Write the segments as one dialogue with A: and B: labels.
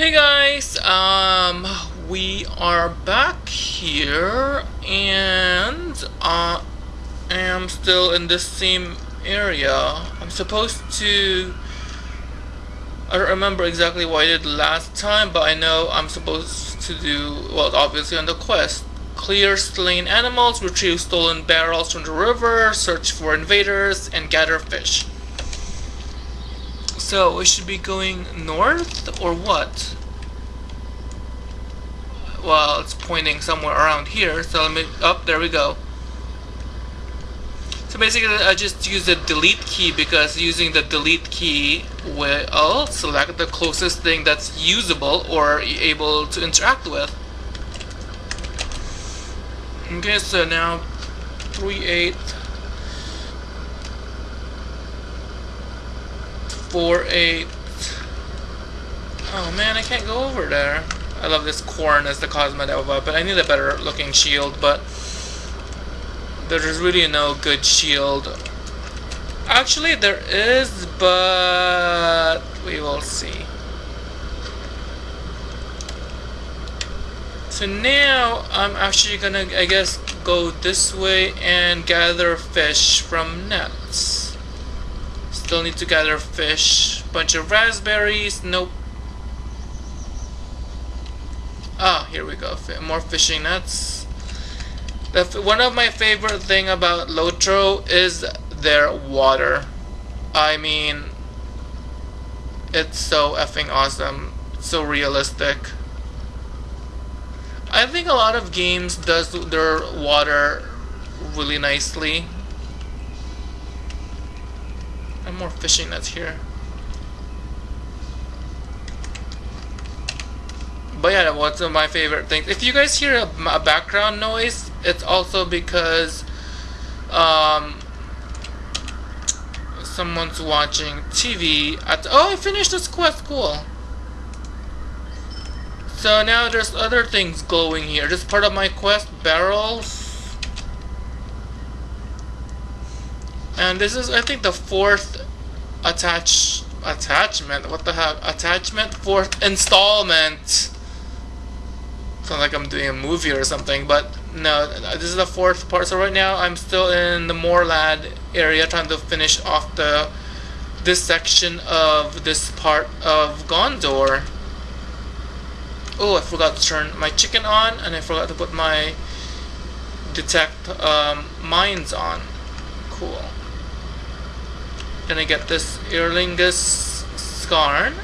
A: Hey guys, um, we are back here and uh, I am still in this same area. I'm supposed to, I don't remember exactly what I did last time, but I know I'm supposed to do, well, obviously on the quest. Clear slain animals, retrieve stolen barrels from the river, search for invaders, and gather fish. So we should be going north or what? Well, it's pointing somewhere around here. So let me. Up oh, there we go. So basically, I just use the delete key because using the delete key will select the closest thing that's usable or able to interact with. Okay, so now 3 8 four, eight. Oh man, I can't go over there. I love this corn as the cosmetic but I need a better looking shield, but there's really no good shield. Actually, there is, but we will see. So now I'm actually gonna, I guess, go this way and gather fish from nets. Still need to gather fish. Bunch of raspberries. Nope. Ah, here we go. More fishing nets. one of my favorite thing about Lotro is their water. I mean, it's so effing awesome. So realistic. I think a lot of games does their water really nicely. And more fishing nets here. But yeah, what's my favorite things. If you guys hear a, a background noise, it's also because um, someone's watching TV at oh I finished this quest cool so now there's other things glowing here this part of my quest barrels And this is, I think, the fourth attach attachment. What the heck? Attachment? Fourth installment. Sounds like I'm doing a movie or something, but no, this is the fourth part. So right now I'm still in the Moorland area trying to finish off the this section of this part of Gondor. Oh, I forgot to turn my chicken on, and I forgot to put my detect um, mines on. Cool. Gonna get this Earlingus Scarn.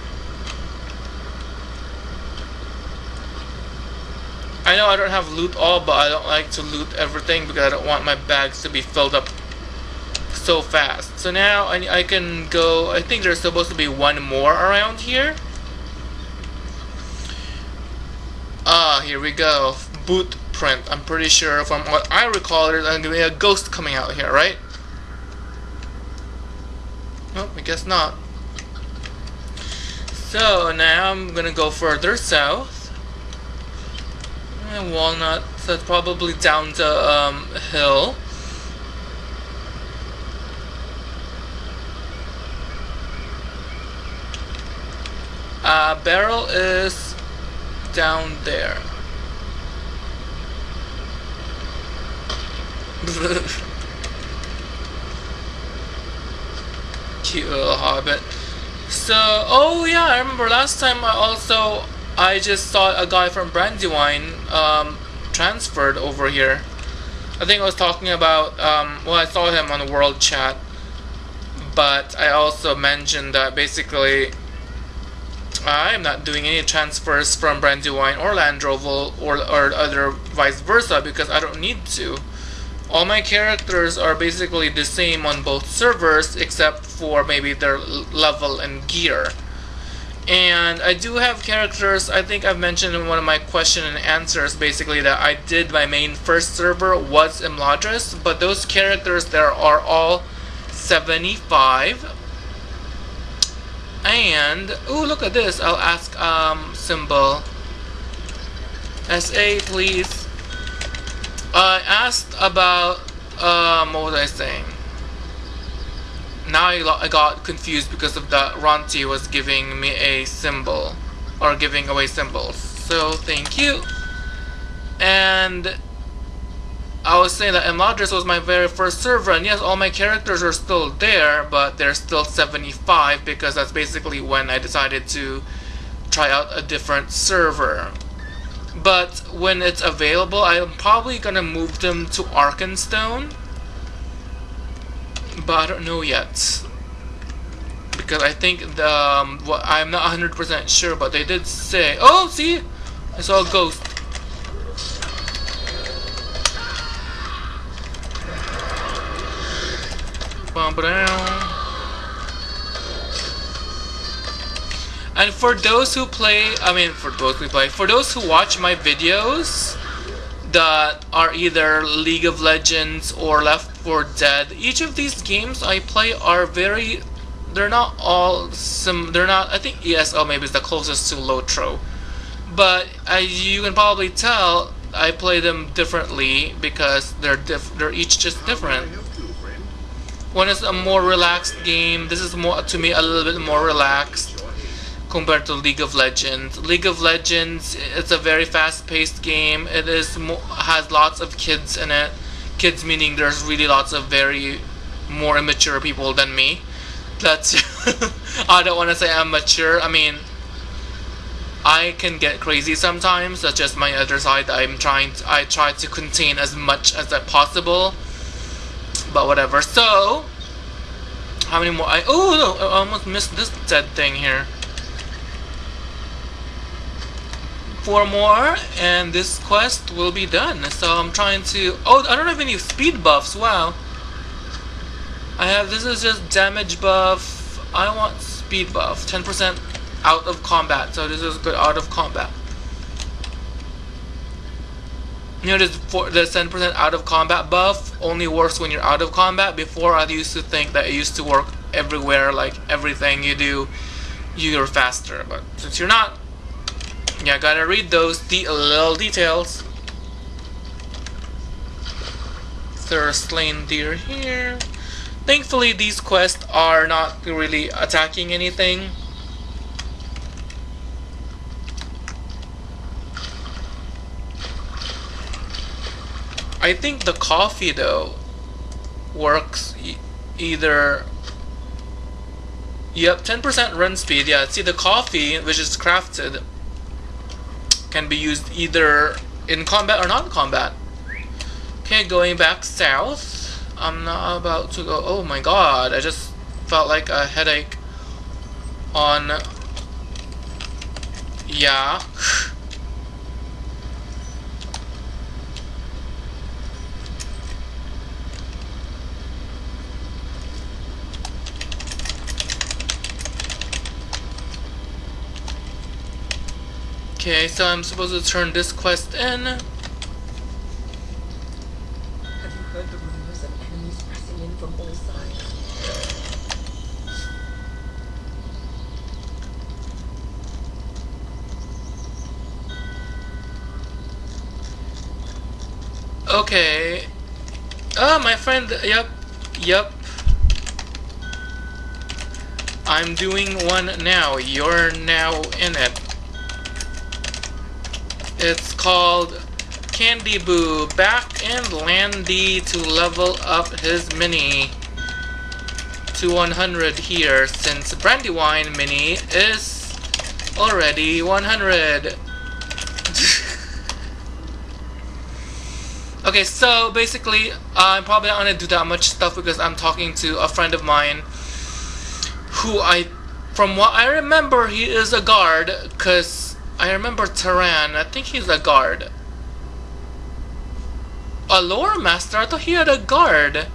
A: I know I don't have loot all, but I don't like to loot everything because I don't want my bags to be filled up so fast. So now I, I can go, I think there's supposed to be one more around here. Ah, here we go. Boot print. I'm pretty sure from what I recall there's going to be a ghost coming out here, right? Well, I guess not. So now I'm gonna go further south. And Walnut, so probably down the um, hill. Uh, barrel is down there. cute little hobbit. So, oh yeah, I remember last time I also, I just saw a guy from Brandywine um, transferred over here. I think I was talking about, um, well I saw him on the world chat, but I also mentioned that basically I'm not doing any transfers from Brandywine or Landroval or, or other vice versa because I don't need to all my characters are basically the same on both servers except for maybe their level and gear. And I do have characters, I think I've mentioned in one of my question and answers basically that I did my main first server was Imladris, but those characters there are all 75. And, oh look at this, I'll ask um, Symbol. SA please. I asked about, um, what was I saying? Now I got confused because of that Ronti was giving me a symbol. or giving away symbols. So thank you. And I was saying that Imladris was my very first server, and yes, all my characters are still there, but they're still 75 because that's basically when I decided to try out a different server. But when it's available, I'm probably gonna move them to Arkenstone. But I don't know yet. Because I think the, um, well, I'm not 100% sure, but they did say, oh, see, I saw a ghost. And for those who play, I mean, for those who play, for those who watch my videos that are either League of Legends or Left 4 Dead, each of these games I play are very, they're not all some, they're not, I think ESO maybe is the closest to Lotro. But as you can probably tell, I play them differently because they're diff they're each just different. One is a more relaxed game. This is more to me a little bit more relaxed compared to League of Legends. League of Legends it's a very fast-paced game. It is has lots of kids in it. Kids meaning there's really lots of very more immature people than me. That's I don't want to say I'm mature. I mean I can get crazy sometimes. That's just my other side. I'm trying. To, I try to contain as much as I possible but whatever. So, how many more? I oh no, I almost missed this dead thing here. Four more, and this quest will be done. So I'm trying to. Oh, I don't have any speed buffs. Wow. I have. This is just damage buff. I want speed buff. 10% out of combat. So this is good out of combat. You know, this the 10% out of combat buff only works when you're out of combat. Before, I used to think that it used to work everywhere, like everything you do, you're faster. But since you're not, yeah, gotta read those de uh, little details. Are slain deer here. Thankfully, these quests are not really attacking anything. I think the coffee though works e either Yep, 10% run speed. Yeah, see the coffee, which is crafted, can be used either in combat or non-combat. Okay, going back south. I'm not about to go. Oh my god, I just felt like a headache on. Yeah. Okay, so I'm supposed to turn this quest in.
B: Have you heard the rumors of enemies pressing in from all sides?
A: Okay. Oh, my friend, yep, yep. I'm doing one now. You're now in it. It's called Candy Boo back and Landy to level up his mini to 100 here since Brandywine mini is already 100. okay, so basically I'm probably not gonna do that much stuff because I'm talking to a friend of mine who I, from what I remember, he is a guard because I remember Taran. I think he's a guard. A lore master? I thought he had a guard.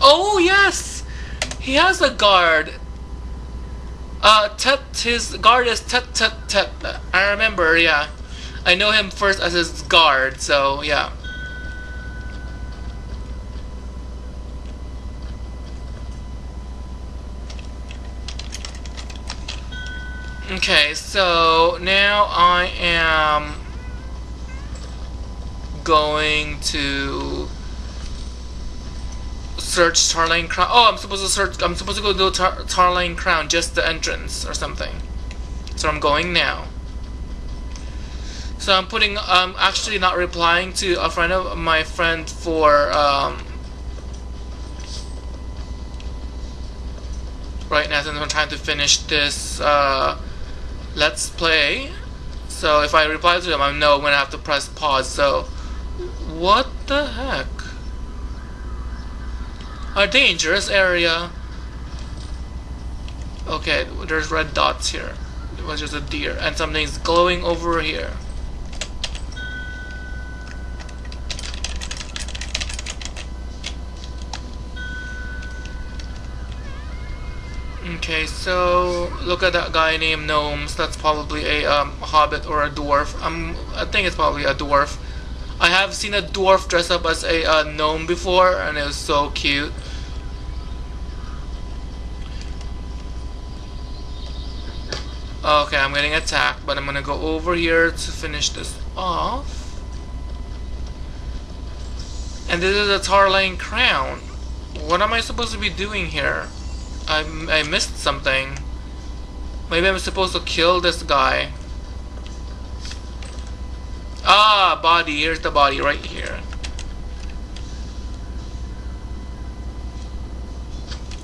A: Oh, yes! He has a guard. Uh, his guard is Tet Tet Tet. I remember, yeah. I know him first as his guard, so yeah. Okay, so now I am going to search Tarlang Crown. Oh, I'm supposed to search. I'm supposed to go to Tar Tarlang Crown, just the entrance or something. So I'm going now. So I'm putting, I'm actually not replying to a friend of my friend for, um, right now since I'm trying to finish this, uh, let's play. So if I reply to them, I know I'm gonna have to press pause. So, what the heck? A dangerous area. Okay, there's red dots here. It was just a deer, and something's glowing over here. Okay, so look at that guy named Gnomes. That's probably a um, hobbit or a dwarf. Um, I think it's probably a dwarf. I have seen a dwarf dress up as a uh, gnome before, and it was so cute. Okay, I'm getting attacked, but I'm gonna go over here to finish this off. And this is a Tarlang crown. What am I supposed to be doing here? I, I missed something. Maybe I'm supposed to kill this guy. Ah, body. Here's the body right here.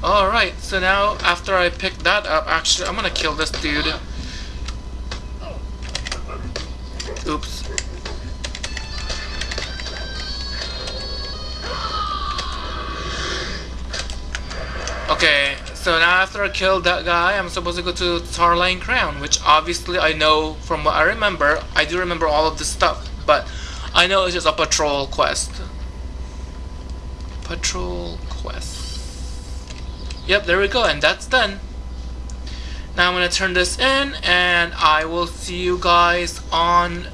A: Alright, so now after I pick that up, actually, I'm gonna kill this dude. Oops. Okay, so now after I killed that guy, I'm supposed to go to Tarlang Crown, which obviously I know from what I remember. I do remember all of this stuff, but I know it's just a patrol quest. Patrol quest. Yep, there we go, and that's done. Now I'm going to turn this in, and I will see you guys on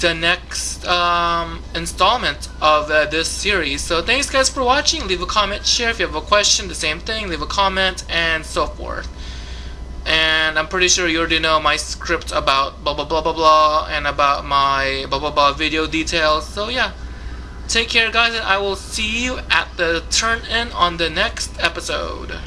A: the next um, installment of uh, this series. So thanks guys for watching. Leave a comment, share if you have a question, the same thing. Leave a comment, and so forth. And I'm pretty sure you already know my script about blah blah blah blah blah, and about my blah blah blah video details. So yeah. Take care, guys, and I will see you at the turn in on the next episode.